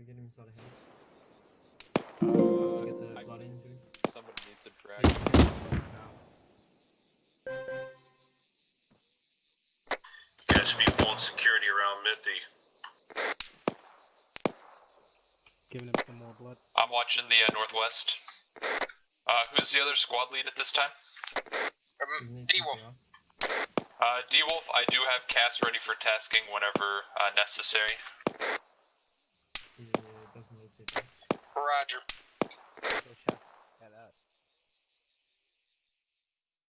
Can we get him inside the house? Uh, Get the I- blood into him. Somebody needs to drag. Now. Guys should be pulling security around Mithy. Giving him some more blood. I'm watching the uh, northwest. Uh, who's the other squad lead at this time? Um, D-Wolf. Uh, D-Wolf, I do have Cass ready for tasking whenever uh, necessary. Roger.